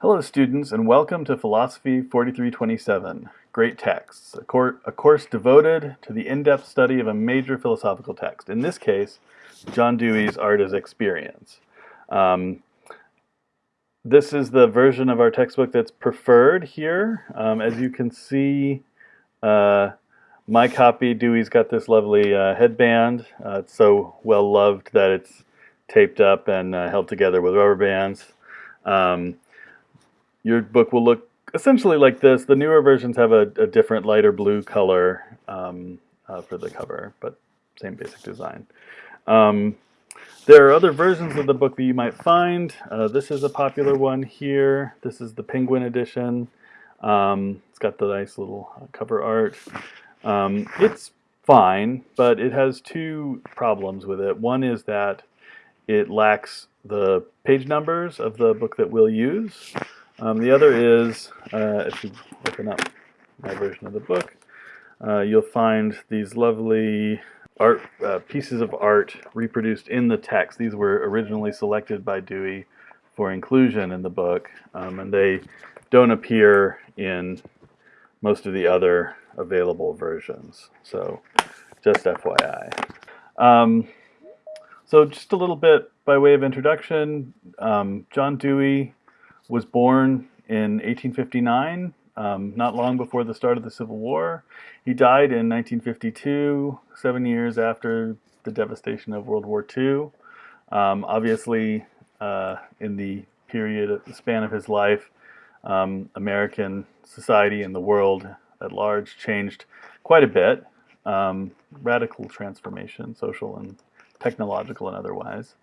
Hello students and welcome to Philosophy 4327, Great Texts, a, cor a course devoted to the in-depth study of a major philosophical text, in this case, John Dewey's Art as Experience. Um, this is the version of our textbook that's preferred here. Um, as you can see, uh, my copy, Dewey's got this lovely uh, headband. Uh, it's so well loved that it's taped up and uh, held together with rubber bands. Um, your book will look essentially like this. The newer versions have a, a different lighter blue color um, uh, for the cover, but same basic design. Um, there are other versions of the book that you might find. Uh, this is a popular one here. This is the Penguin edition. Um, it's got the nice little uh, cover art. Um, it's fine, but it has two problems with it. One is that it lacks the page numbers of the book that we'll use. Um, the other is, uh, if you open up my version of the book, uh, you'll find these lovely art uh, pieces of art reproduced in the text. These were originally selected by Dewey for inclusion in the book, um, and they don't appear in most of the other available versions. So just FYI. Um, so just a little bit by way of introduction, um, John Dewey was born in 1859, um, not long before the start of the Civil War. He died in 1952, seven years after the devastation of World War II. Um, obviously, uh, in the period, the span of his life, um, American society and the world at large changed quite a bit. Um, radical transformation, social and technological and otherwise.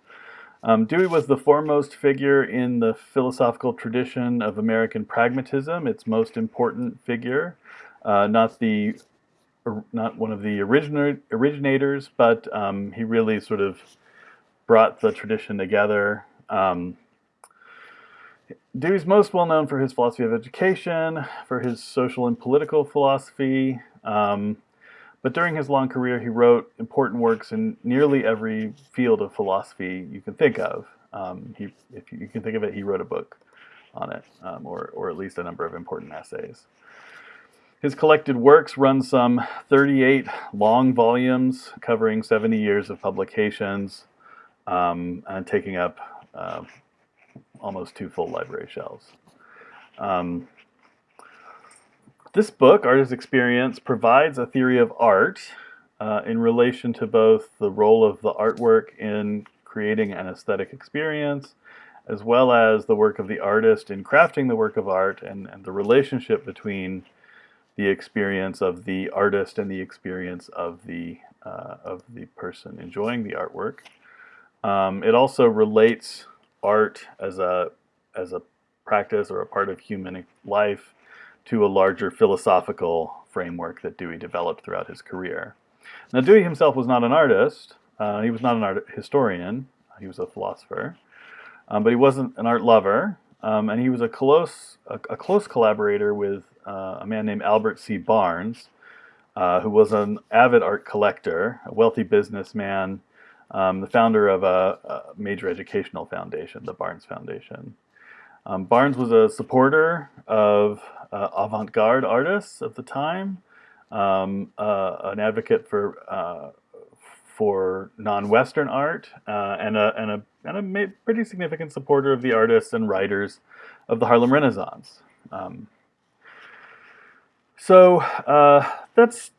Um, Dewey was the foremost figure in the philosophical tradition of American pragmatism, its most important figure, uh, not the not one of the originators, but um, he really sort of brought the tradition together. Um, Dewey's most well known for his philosophy of education, for his social and political philosophy, um, but during his long career he wrote important works in nearly every field of philosophy you can think of. Um, he, if you, can think of it, he wrote a book on it, um, or, or at least a number of important essays. His collected works run some 38 long volumes covering 70 years of publications um, and taking up uh, almost two full library shelves. This book, Art as Experience, provides a theory of art uh, in relation to both the role of the artwork in creating an aesthetic experience, as well as the work of the artist in crafting the work of art and, and the relationship between the experience of the artist and the experience of the uh, of the person enjoying the artwork. Um, it also relates art as a as a practice or a part of human life to a larger philosophical framework that Dewey developed throughout his career. Now Dewey himself was not an artist, uh, he was not an art historian, he was a philosopher, um, but he wasn't an art lover, um, and he was a close, a, a close collaborator with uh, a man named Albert C. Barnes, uh, who was an avid art collector, a wealthy businessman, um, the founder of a, a, major educational foundation, the Barnes Foundation. Um, Barnes was a supporter of uh, avant-garde artists of the time, um, uh, an advocate for uh, for non-Western art, uh, and a and a and a pretty significant supporter of the artists and writers of the Harlem Renaissance. Um, so uh, that's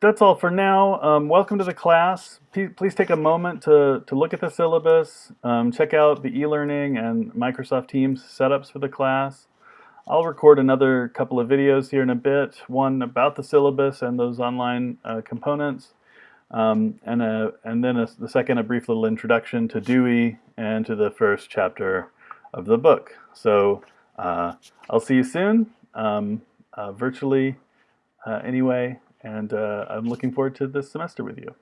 that's all for now. Um, welcome to the class. P please take a moment to, to look at the syllabus, um, check out the e-learning and Microsoft Teams setups for the class. I'll record another couple of videos here in a bit, one about the syllabus and those online uh, components, um, and, a, and then a, the second, a brief little introduction to Dewey and to the first chapter of the book. So uh, I'll see you soon, um, uh, virtually uh, anyway and uh, I'm looking forward to this semester with you.